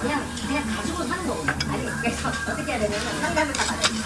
그냥 그냥 가지고 사는 아니 그래서 어떻게 해야 되냐면 상담을 다 받아요.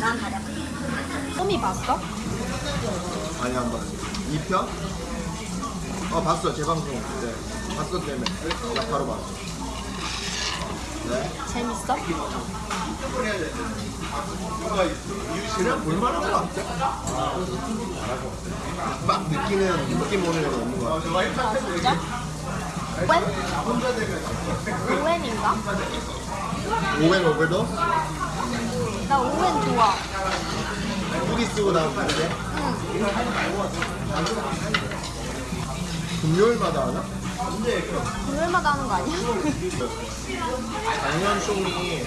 난 받아. 소미 봤어? 아니 안 봤어. 2편? 어 봤어 재방송 네 봤어 때문에 나 바로 봤어. 네. 재밌어? 그냥 볼만한 것 같아. 막 느끼는 느낌 오는 건 없는 것 같아. 아 진짜? 웬? 오웬인가? 오웬 오ቨ도 나 오웬 좋아 후디 쓰고 나면 다르게 응 금요일마다 하나? 금요일마다 하는 거 아니야? 작년 쇼이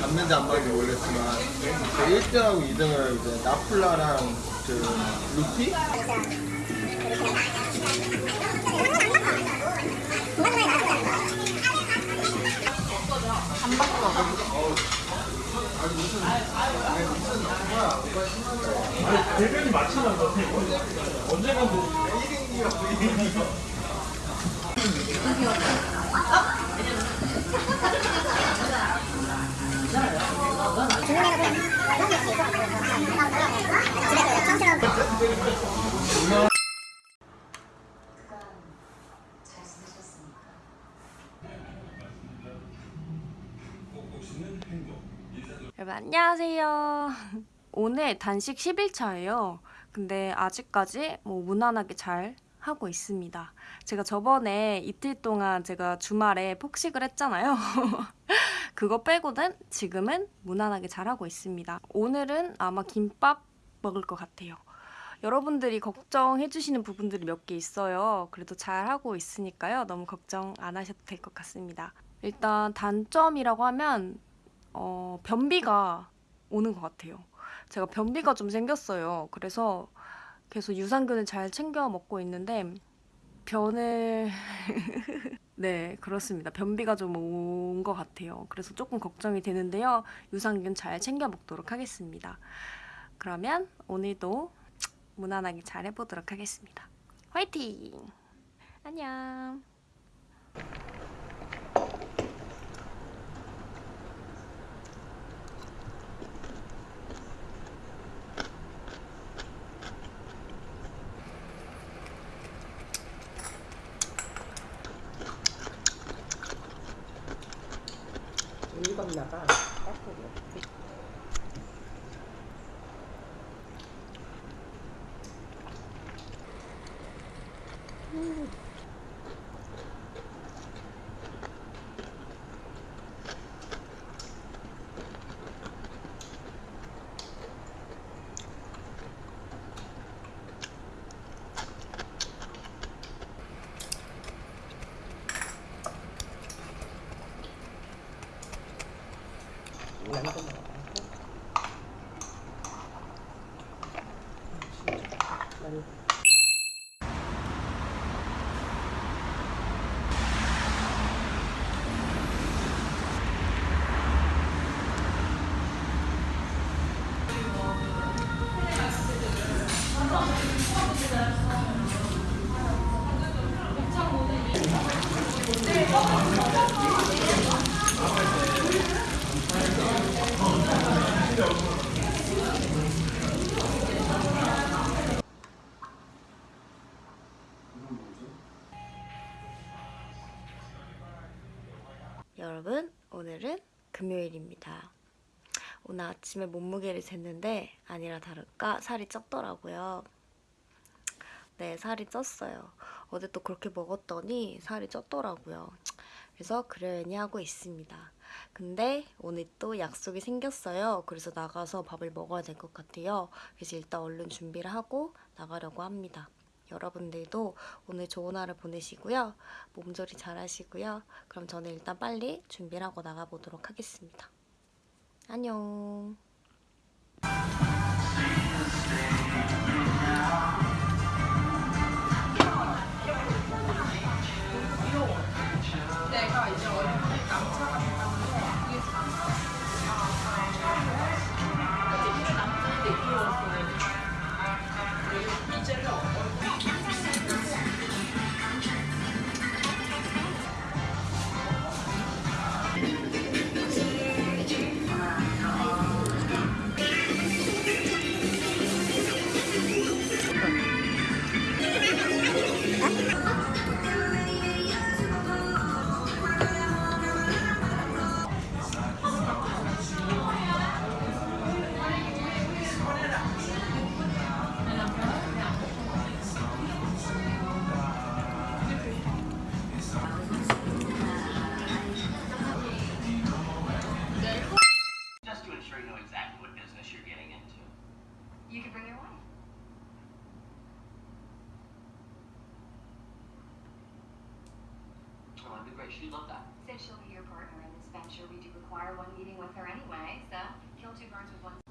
봤는지 안 봤는지 모르겠지만 그 1등하고 2등을 이제 나플라랑 그 루피? 대변이 맞히는 것 같아. 언젠가 뭐 여러분 안녕하세요 오늘 단식 10일차예요 근데 아직까지 뭐 무난하게 잘 하고 있습니다 제가 저번에 이틀 동안 제가 주말에 폭식을 했잖아요 그거 빼고는 지금은 무난하게 잘 하고 있습니다 오늘은 아마 김밥 먹을 것 같아요 여러분들이 걱정해주시는 부분들이 몇 개 있어요. 그래도 잘 하고 있으니까요. 너무 걱정 안 하셔도 될 것 같습니다. 일단 단점이라고 하면 어, 변비가 오는 것 같아요. 제가 변비가 좀 생겼어요. 그래서 계속 유산균을 잘 챙겨 먹고 있는데 변을 네 그렇습니다. 변비가 좀 온 것 같아요. 그래서 조금 걱정이 되는데요. 유산균 잘 챙겨 먹도록 하겠습니다. 그러면 오늘도 무난하게 잘 해보도록 하겠습니다. 화이팅! 안녕! 양도 먹 여러분, 오늘은 금요일입니다. 오늘 아침에 몸무게를 쟀는데 아니라 다를까 살이 쪘더라고요. 네, 살이 쪘어요. 어제 또 그렇게 먹었더니 살이 쪘더라고요. 그래서 그러려니 하고 있습니다. 근데 오늘 또 약속이 생겼어요. 그래서 나가서 밥을 먹어야 될 것 같아요. 그래서 일단 얼른 준비를 하고 나가려고 합니다. 여러분들도 오늘 좋은 하루 보내시고요. 몸조리 잘 하시고요. 그럼 저는 일단 빨리 준비를 하고 나가보도록 하겠습니다. 안녕. Great. She'd love that. Since she'll be your partner in this venture, we do require one meeting with her anyway, so kill two birds with one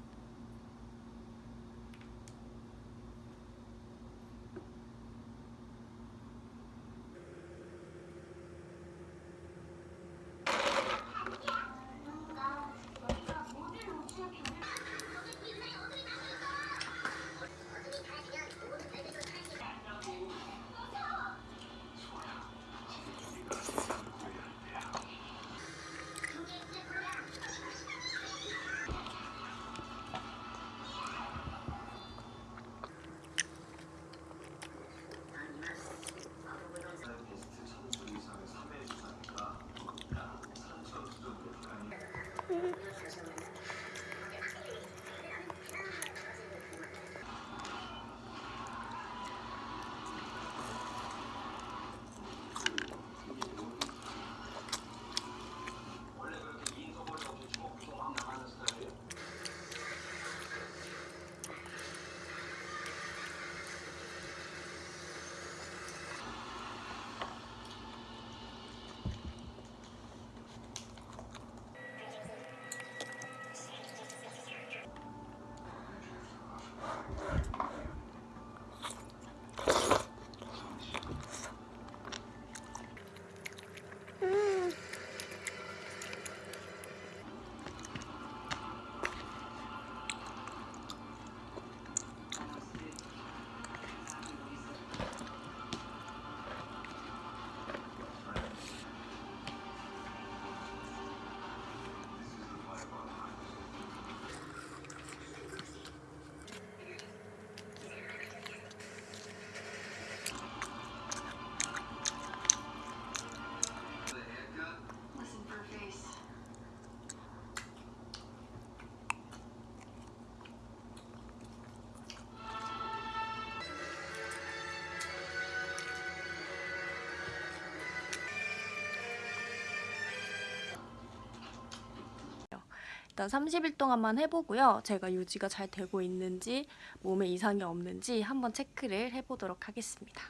일단 30일 동안만 해보고요. 제가 유지가 잘 되고 있는지 몸에 이상이 없는지 한번 체크를 해보도록 하겠습니다.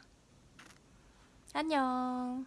안녕.